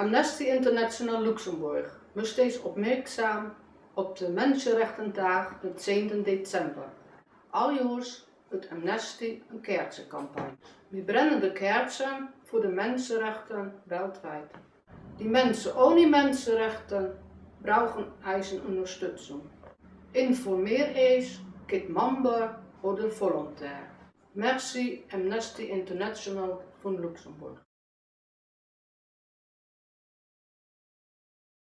Amnesty International Luxemburg moest steeds opmerkzaam op de Mensenrechtendag het 10 december. Aljoers het Amnesty een kerzencampagne. We brennen de kerzen voor de mensenrechten wereldwijd. Die mensen ohne mensenrechten brauchen eisen ondersteuning. Informeer eens, kit member de volontair. Merci Amnesty International van Luxemburg.